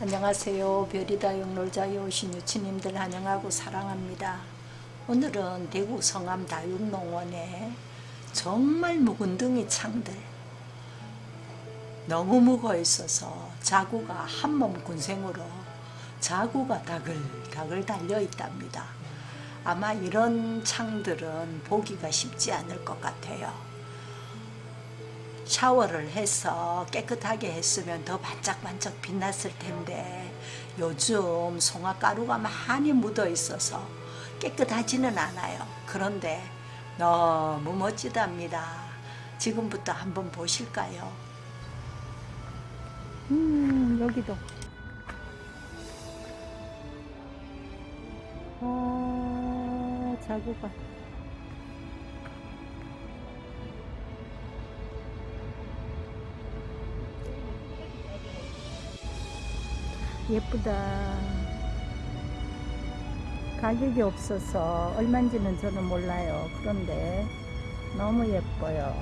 안녕하세요. 별이다 영놀자에 오신 유치님들 환영하고 사랑합니다. 오늘은 대구 성암 다육농원에 정말 묵은둥이 창들 너무 묵어 있어서 자구가 한 몸 군생으로 자구가 다글다글 달려 있답니다. 아마 이런 창들은 보기가 쉽지 않을 것 같아요. 샤워를 해서 깨끗하게 했으면 더 반짝반짝 빛났을 텐데 요즘 송화가루가 많이 묻어 있어서 깨끗하지는 않아요. 그런데 너무 멋지답니다. 지금부터 한번 보실까요? 음, 여기도. 아, 자구가. 예쁘다. 가격이 없어서 얼마인지는 저는 몰라요. 그런데 너무 예뻐요.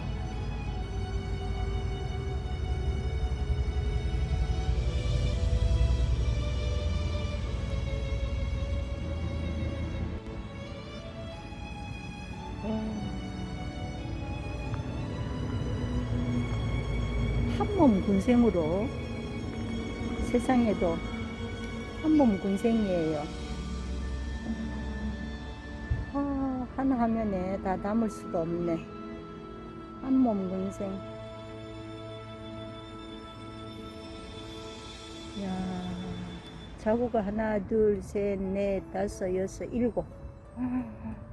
한 몸 군생으로 세상에도 한몸 군생이에요. 아, 한 화면에 다 담을 수가 없네. 한몸 군생. 야, 자구가 하나, 둘, 셋, 넷, 다섯, 여섯, 일곱.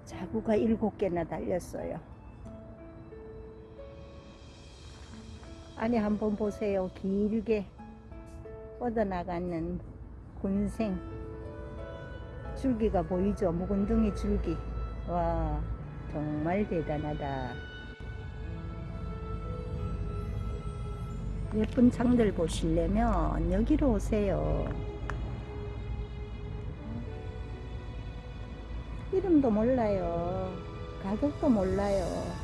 자구가 일곱 개나 달렸어요. 안에 한번 보세요. 길게 뻗어나가는 군생 줄기가 보이죠? 묵은둥이 줄기. 와, 정말 대단하다. 예쁜 창들 보시려면 여기로 오세요. 이름도 몰라요. 가격도 몰라요.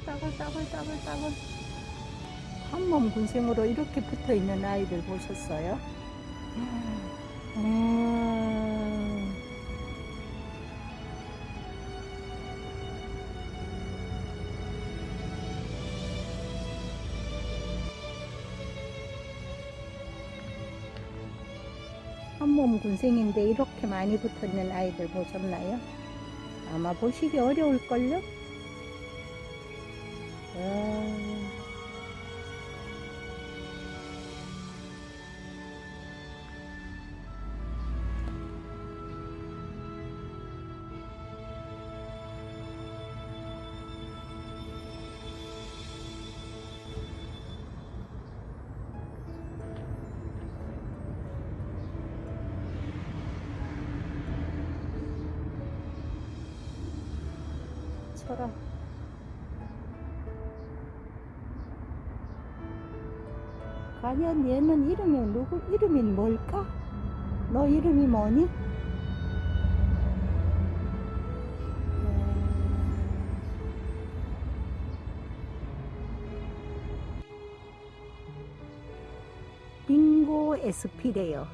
따글따글따글따글따글 한몸 군생으로 이렇게 붙어 있는 아이들 보셨어요? 음. 한몸 군생인데 이렇게 많이 붙어 있는 아이들 보셨나요? 아마 보시기 어려울걸요? 아. 철아 과연 얘는 이름이 누구 이름이 뭘까? 너 이름이 뭐니? 빙고 에스피래요.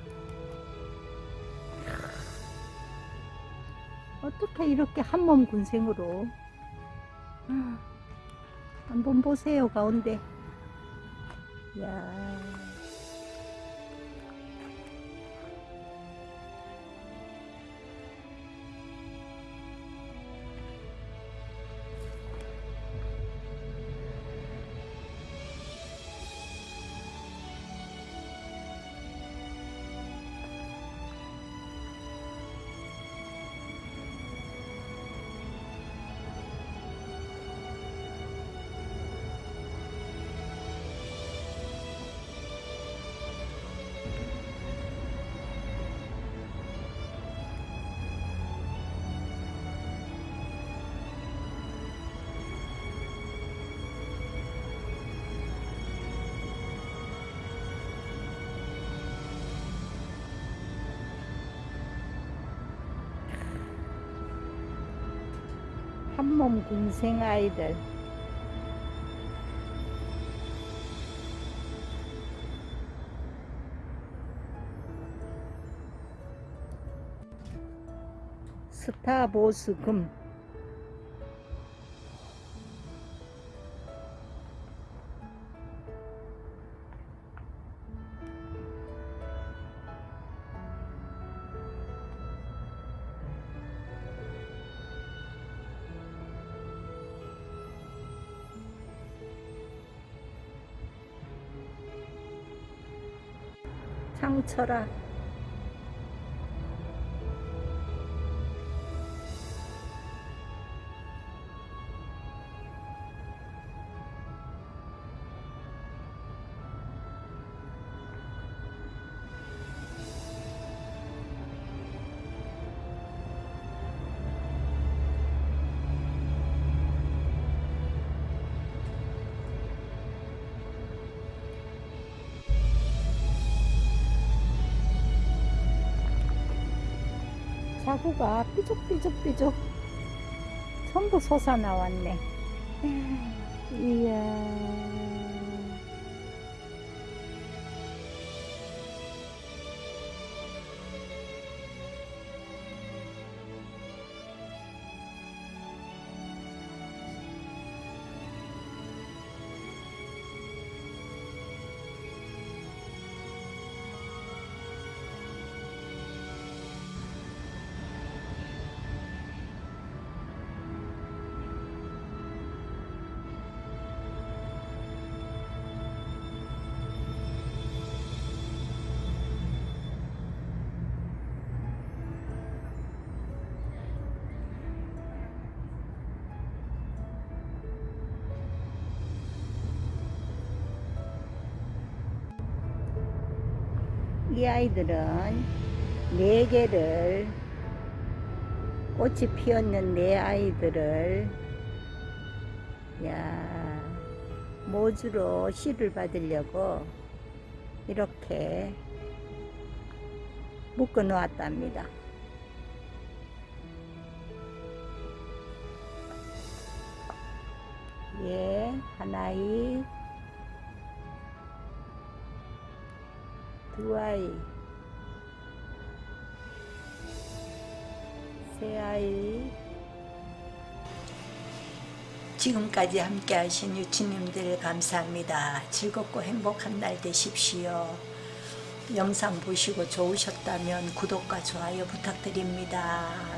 어떻게 이렇게 한 몸 군생으로 한번 보세요 가운데 야. 한몸 군생 아이들. 스타보스 금 상철아 자구가 삐죽삐죽삐죽 전부 솟아나왔네. 이야 이 아이들은 네 개를 꽃이 피었는 네 아이들을 야 모주로 씨를 받으려고 이렇게 묶어 놓았답니다. 예, 하나이, 두 아이, 세 아이. 지금까지 함께 하신 유치님들 감사합니다. 즐겁고 행복한 날 되십시오. 영상 보시고 좋으셨다면 구독과 좋아요 부탁드립니다.